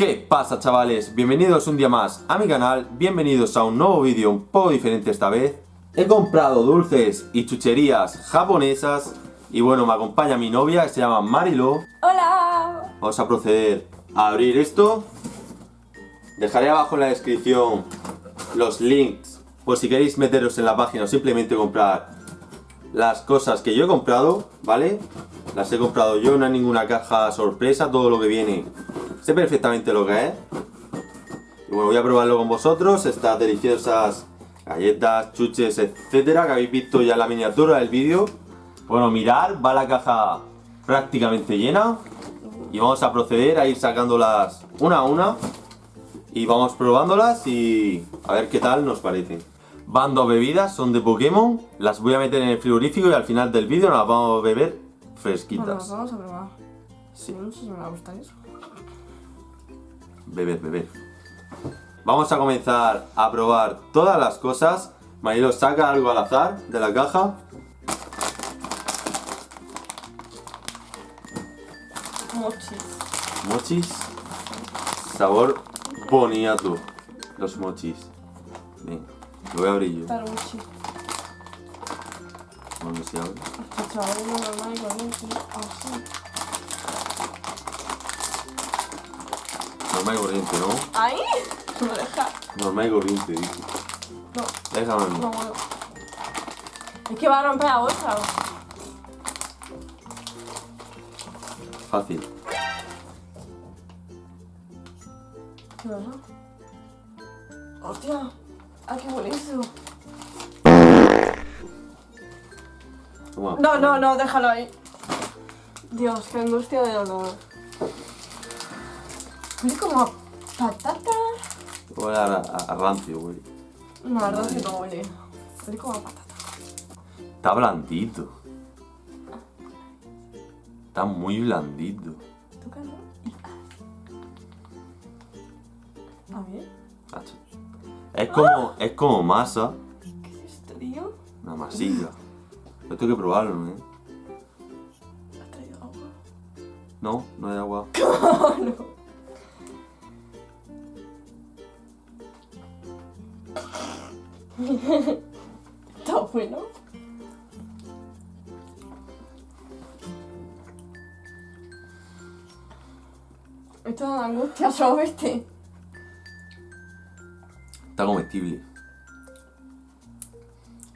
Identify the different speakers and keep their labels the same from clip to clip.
Speaker 1: ¿Qué pasa chavales? Bienvenidos un día más a mi canal, bienvenidos a un nuevo vídeo un poco diferente esta vez. He comprado dulces y chucherías japonesas y bueno, me acompaña mi novia que se llama Marilo.
Speaker 2: ¡Hola!
Speaker 1: Vamos a proceder a abrir esto. Dejaré abajo en la descripción los links por si queréis meteros en la página o simplemente comprar las cosas que yo he comprado, ¿vale? Las he comprado yo, no hay ninguna caja sorpresa, todo lo que viene sé perfectamente lo que es. Y bueno, voy a probarlo con vosotros, estas deliciosas galletas, chuches, etcétera, que habéis visto ya en la miniatura del vídeo. Bueno, mirar, va la caja prácticamente llena. Y vamos a proceder a ir sacándolas una a una. Y vamos probándolas y a ver qué tal nos parecen. Van dos bebidas, son de Pokémon. Las voy a meter en el frigorífico y al final del vídeo las vamos a beber fresquitas.
Speaker 2: Bueno, vamos a probar.
Speaker 1: Sí.
Speaker 2: No sé si me va a gustar eso.
Speaker 1: Beber, beber. Vamos a comenzar a probar todas las cosas. Marilo saca algo al azar de la caja.
Speaker 2: Mochis.
Speaker 1: Mochis. Sabor boniato. Los mochis. Venga, lo voy a abrir yo.
Speaker 2: Taruchi.
Speaker 1: Si abre.
Speaker 2: Normal y corriente. Así.
Speaker 1: Normal y corriente, ¿no?
Speaker 2: ¡Ahí! No deja.
Speaker 1: Normal y corriente, dice.
Speaker 2: No,
Speaker 1: Déjame
Speaker 2: no puedo. Es que va a romper la bolsa.
Speaker 1: Fácil.
Speaker 2: ¿Qué pasa? ¡Hostia! ¡Ah, qué buenísimo!
Speaker 1: Toma.
Speaker 2: No, no, no, déjalo ahí. Dios, qué angustia de olor. Huele como a patata.
Speaker 1: Huele a, a, a rancio, güey.
Speaker 2: No, es que no huele. Huele como a patata.
Speaker 1: Está blandito. Está muy blandito.
Speaker 2: Tócalo y haz. ¿Está bien?
Speaker 1: Macho. Es como, es como masa.
Speaker 2: ¿Qué es esto, tío?
Speaker 1: Una masilla. Esto hay que probarlo, ¿eh?
Speaker 2: ¿Has traído agua?
Speaker 1: No, no hay agua.
Speaker 2: no. Está bueno. Esto da angustia, solo viste.
Speaker 1: Está comestible.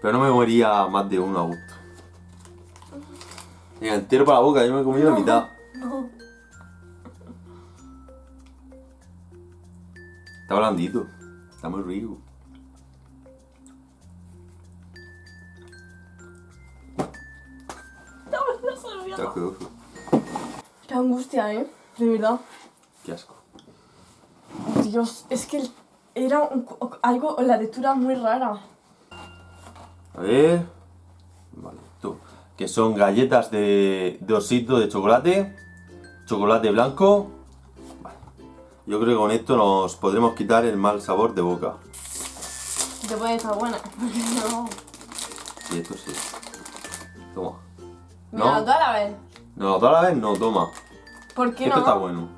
Speaker 1: Pero no me moría más de uno a gusto. Venga, entero para la boca, yo me he comido la mitad.
Speaker 2: No.
Speaker 1: Está blandito. Está muy rico. Asqueroso.
Speaker 2: Qué angustia, eh. De verdad.
Speaker 1: Qué asco.
Speaker 2: Dios, es que era un- algo, la lectura muy rara.
Speaker 1: A ver. Vale, esto. Que son galletas de, de osito de chocolate. Chocolate blanco. Vale. Yo creo que con esto nos podremos quitar el mal sabor de boca.
Speaker 2: Te puede estar buena. Porque no.
Speaker 1: Sí, esto sí. Toma. ¿No?
Speaker 2: toda la vez.
Speaker 1: No, toda la vez no, toma.
Speaker 2: ¿Por qué
Speaker 1: Esto
Speaker 2: no?
Speaker 1: está bueno.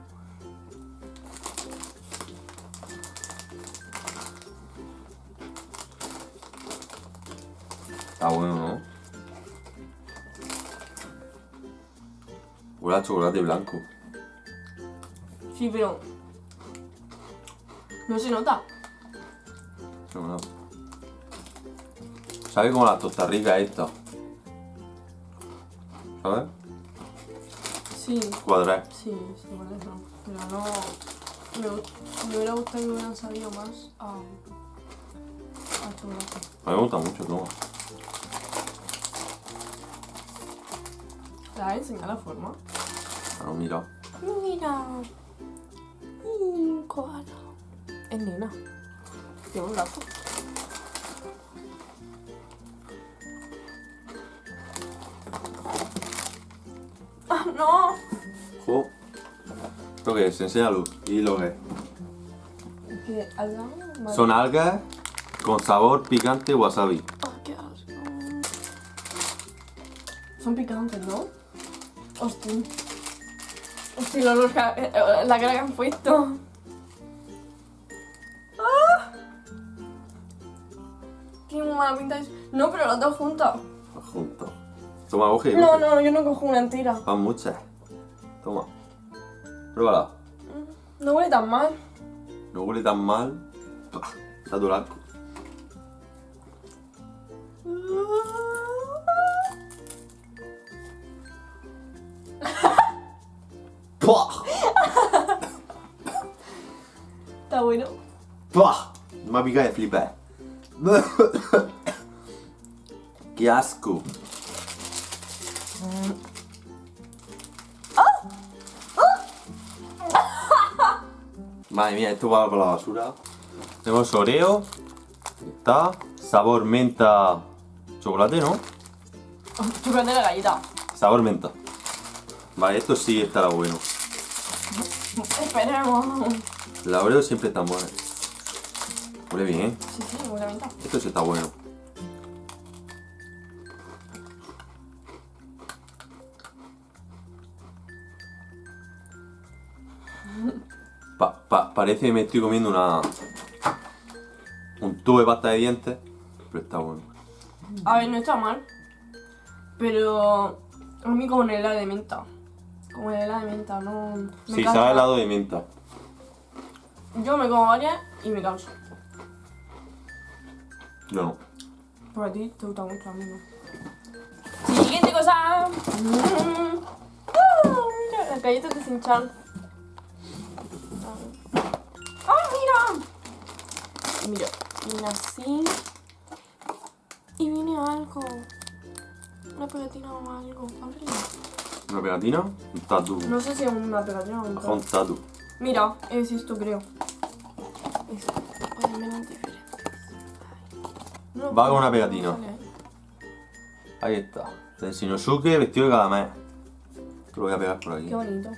Speaker 1: Está bueno, ¿no? Huele a chocolate blanco.
Speaker 2: Sí, pero. No se nota.
Speaker 1: No, no. Sabe como la tostarrica esta. ¿Sabes?
Speaker 2: Sí,
Speaker 1: Cuadrar.
Speaker 2: sí, sí, por eso. Pero no. Me, me hubiera gustado que hubieran sabido más a. a chocolate.
Speaker 1: A mí me gusta mucho, toma.
Speaker 2: ¿Te a enseñar la forma?
Speaker 1: Ah, no, mira.
Speaker 2: Mira. Un koala. Es nena. Tiene un gato. ¡No!
Speaker 1: Jo. ¿Lo que es? Enséñalo. ¿Y lo que es? Son algas con sabor picante wasabi.
Speaker 2: Ah, Son picantes, ¿no? Hostia. Hostia, la, eh, eh, la cara que han puesto. ¡Ah! Tiene mala pinta. No, pero las dos juntas.
Speaker 1: juntos Toma, coge.
Speaker 2: No,
Speaker 1: coge.
Speaker 2: no, yo no cojo una entera.
Speaker 1: Van muchas. Toma. Pruébala.
Speaker 2: No huele tan mal.
Speaker 1: No huele tan mal. Pah, Está. ¡Pah!
Speaker 2: Está bueno.
Speaker 1: ¡Pah! Me ha picado de flipar. ¡Qué asco! Madre mía, esto va para la basura. Tenemos Oreo. Está. Sabor menta. Chocolate, ¿no?
Speaker 2: Chocolate de la galleta.
Speaker 1: Sabor menta. Vale, esto sí estará bueno.
Speaker 2: Esperemos.
Speaker 1: La Oreo siempre está buena. Huele bien, ¿eh?
Speaker 2: Sí, sí, huele menta.
Speaker 1: Esto sí está bueno. Pa- pa- parece que me estoy comiendo una... Un tubo de pasta de dientes. Pero está bueno.
Speaker 2: A ver, no está mal. Pero a mí como en el helado de menta. Como en el helado de menta, no... Me
Speaker 1: Sí, sabe helado de menta.
Speaker 2: Yo me como varias y me canso.
Speaker 1: No.
Speaker 2: Pero a ti te gusta mucho, a mí no. Siguiente cosa. Mm. Mira, las galletas de Sinchan. Mira, viene así. Y viene algo. Una pegatina o algo.
Speaker 1: Una pegatina, un tatu.
Speaker 2: No sé si es una pegatina o un
Speaker 1: tatu.
Speaker 2: Mira, es esto creo. Es... Menos diferentes. No,
Speaker 1: Va con una pegatina. Ahí está. De Shinosuke vestido de cada mes. Te lo voy a pegar por aquí.
Speaker 2: Qué bonito.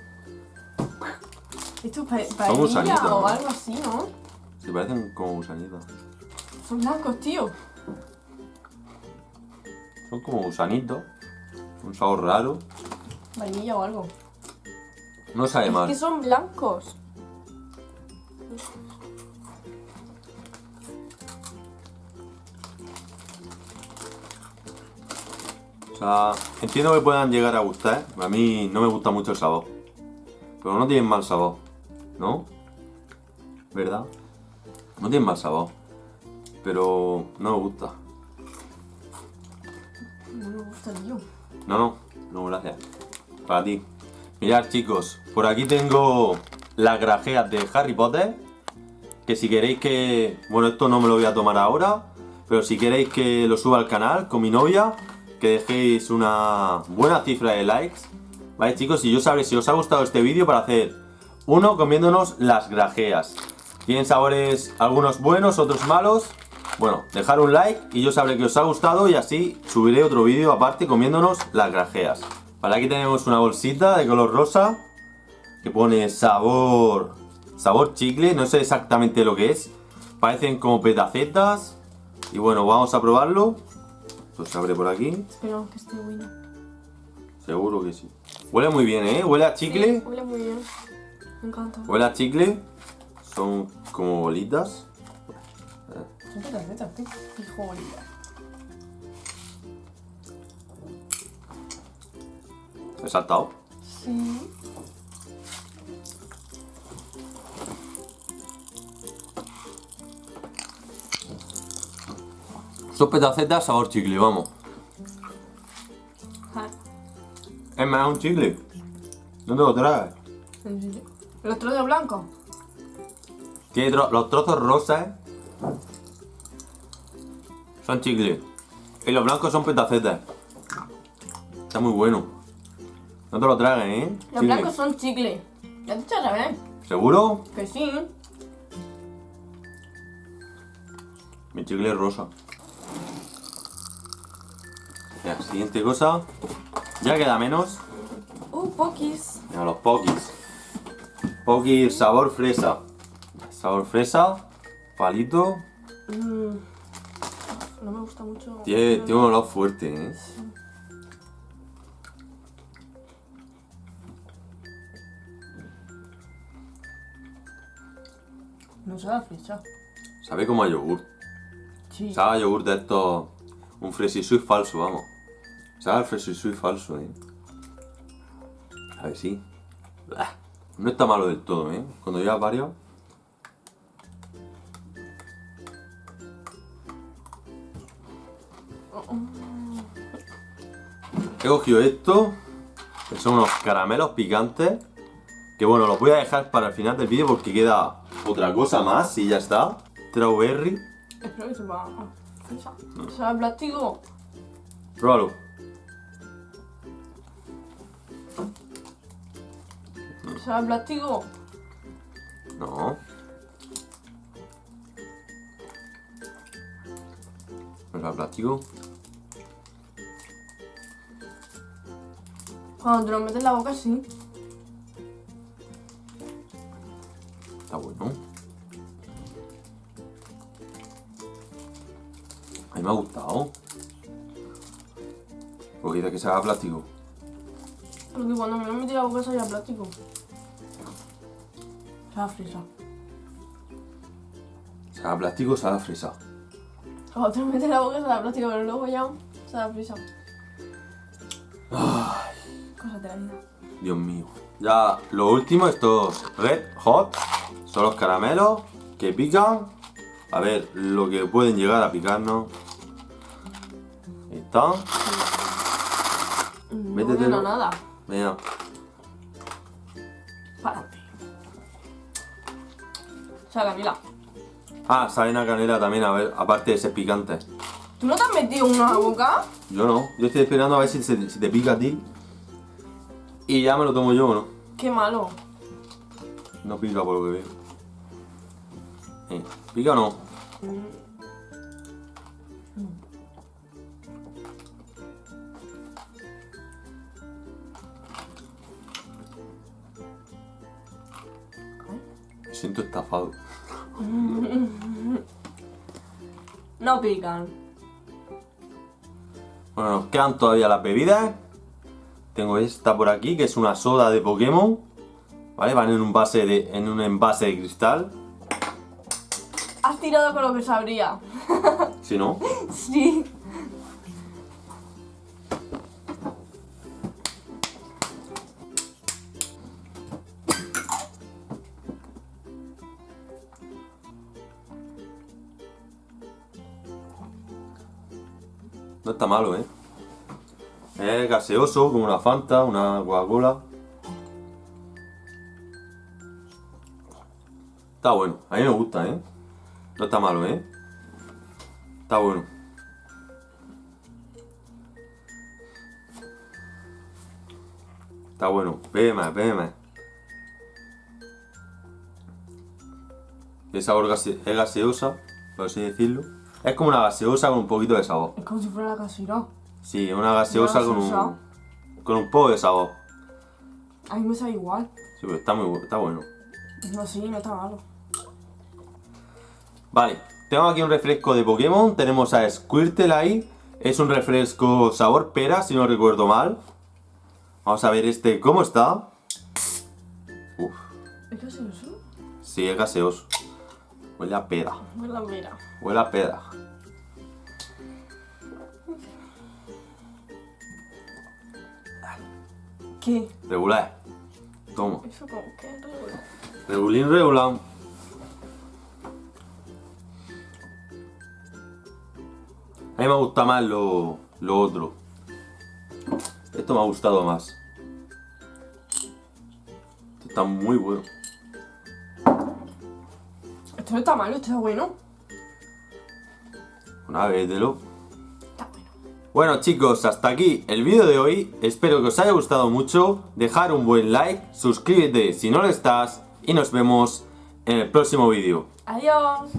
Speaker 2: Esto es pa
Speaker 1: gusanitos,
Speaker 2: o algo así, ¿no?
Speaker 1: Se parecen como gusanitos.
Speaker 2: Son blancos, tío.
Speaker 1: Son como gusanitos. Un sabor raro.
Speaker 2: Vainilla o algo.
Speaker 1: No sabe
Speaker 2: Es
Speaker 1: mal.
Speaker 2: que son blancos.
Speaker 1: O sea, entiendo que puedan llegar a gustar. A mí no me gusta mucho el sabor. Pero no tienen mal sabor. ¿No? ¿Verdad? No tienen mal sabor. Pero no me gusta.
Speaker 2: No me gusta, tío.
Speaker 1: No, no, no, gracias. Para ti. Mirad, chicos, por aquí tengo las grajeas de Harry Potter. Que si queréis que. Bueno, esto no me lo voy a tomar ahora. Pero si queréis que lo suba al canal con mi novia, que dejéis una buena cifra de likes. Vale, chicos, y yo sabré si os ha gustado este vídeo para hacer uno comiéndonos las grajeas. Tienen sabores algunos buenos, otros malos. Bueno, dejar un like y yo sabré que os ha gustado y así subiré otro vídeo aparte comiéndonos las grajeas. Vale, aquí tenemos una bolsita de color rosa que pone sabor sabor chicle, no sé exactamente lo que es. Parecen como petacetas. Y bueno, vamos a probarlo. Pues se abre por aquí.
Speaker 2: Esperamos que esté bueno.
Speaker 1: Seguro que sí. Huele muy bien, ¿eh? Huele a chicle.
Speaker 2: Sí, huele muy bien. Me encanta.
Speaker 1: Huele a chicle. Son como bolitas.
Speaker 2: Son petacetas, tío. Hijo bonita.
Speaker 1: He saltado.
Speaker 2: Sí.
Speaker 1: Son petacetas sabor chicle, vamos.
Speaker 2: Ja.
Speaker 1: Es más, un chicle. No te lo traes.
Speaker 2: ¿En serio? ¿Los trozos blancos?
Speaker 1: Tiene tro- los trozos rosas. Son chicle. Y los blancos son petacetas. Está muy bueno. No te lo tragues, ¿eh?
Speaker 2: Los
Speaker 1: Chicle.
Speaker 2: blancos son chicle. ¿Ya te he dicho revés?
Speaker 1: ¿Seguro?
Speaker 2: Que sí.
Speaker 1: Mi chicle es rosa. Ya, siguiente cosa. Ya queda menos.
Speaker 2: Uh, pokis.
Speaker 1: Mira, los pokis. Pokis sabor fresa. Sabor fresa. Palito.
Speaker 2: Mm. No me gusta mucho.
Speaker 1: Tiene, tiene un olor fuerte, ¿eh?
Speaker 2: No sabe a fresa.
Speaker 1: Sabe como a yogur.
Speaker 2: Sí.
Speaker 1: Sabe a yogur de esto. Un Fresi Sweet falso, vamos. Sabe al Fresi Sweet falso, eh. A ver, sí. No está malo del todo, eh. Cuando llevas varios. He cogido esto, que son unos caramelos picantes, que bueno, los voy a dejar para el final del vídeo porque queda otra cosa más y ya está. Strawberry,
Speaker 2: Espero que sepa. ¿Sabe a plástico?
Speaker 1: pruébalo.
Speaker 2: ¿Sabe a plástico?
Speaker 1: No. ¿No es plástico?
Speaker 2: Cuando te lo metes en la boca, sí.
Speaker 1: Está bueno. A mí me ha gustado. Porque dice que se haga plástico.
Speaker 2: Porque cuando me lo metí en la boca, sabía a plástico. Sabe fresa.
Speaker 1: Se haga plástico, se haga fresa.
Speaker 2: Cuando te lo metes en la boca, sabe plástico, pero luego ya sabe fresa. Cosas de la vida.
Speaker 1: Dios mío. Ya, lo último, estos Red Hot, son los caramelos que pican. A ver, lo que pueden llegar a picarnos. Ahí está.
Speaker 2: No
Speaker 1: Métetelo.
Speaker 2: nada.
Speaker 1: Venga.
Speaker 2: Párate. Sabe a canela.
Speaker 1: Ah, saben a canela también, a ver, aparte de ser picante.
Speaker 2: ¿Tú no te has metido la boca?
Speaker 1: Yo no, yo estoy esperando a ver si te pica a ti. Y ya me lo tomo yo, ¿no?
Speaker 2: Qué malo.
Speaker 1: No pica por lo que veo. Eh, ¿Pica o no? Me siento estafado.
Speaker 2: No pican.
Speaker 1: Bueno, nos quedan todavía las bebidas. Tengo esta por aquí, que es una soda de Pokémon. ¿Vale? Van en un, base de, en un envase de cristal.
Speaker 2: Has tirado con lo que sabría.
Speaker 1: Si no,
Speaker 2: Sí.
Speaker 1: no está malo, ¿eh? Es gaseoso, como una Fanta, una Coca-Cola. Está bueno, a mí me gusta, ¿eh? No está malo, ¿eh? Está bueno. Está bueno, bebe más, más. El sabor es gaseosa, por así decirlo. Es como una gaseosa con un poquito de sabor.
Speaker 2: Es como si fuera la casera.
Speaker 1: Sí, una gaseosa
Speaker 2: Una
Speaker 1: con un, con un poco de sabor.
Speaker 2: A mí me sabe igual.
Speaker 1: Sí, pero está muy está bueno.
Speaker 2: No, sí, no está malo.
Speaker 1: Vale, tengo aquí un refresco de Pokémon. Tenemos a Squirtle ahí. Es un refresco sabor pera, si no recuerdo mal. Vamos a ver este cómo está. Uf,
Speaker 2: ¿Es eso?
Speaker 1: sí, es gaseoso. Huele a pera.
Speaker 2: No es la mira.
Speaker 1: Huele a pera.
Speaker 2: ¿Qué?
Speaker 1: Regular. Toma.
Speaker 2: Eso como que es regular.
Speaker 1: Regulín regular. A mí me gusta más lo, lo otro. Esto me ha gustado más. Esto está muy bueno.
Speaker 2: Esto no está malo, esto está bueno.
Speaker 1: Una vez de lo. Bueno chicos, hasta aquí el vídeo de hoy. Espero que os haya gustado mucho. Dejar un buen like, suscríbete si no lo estás y nos vemos en el próximo vídeo.
Speaker 2: Adiós.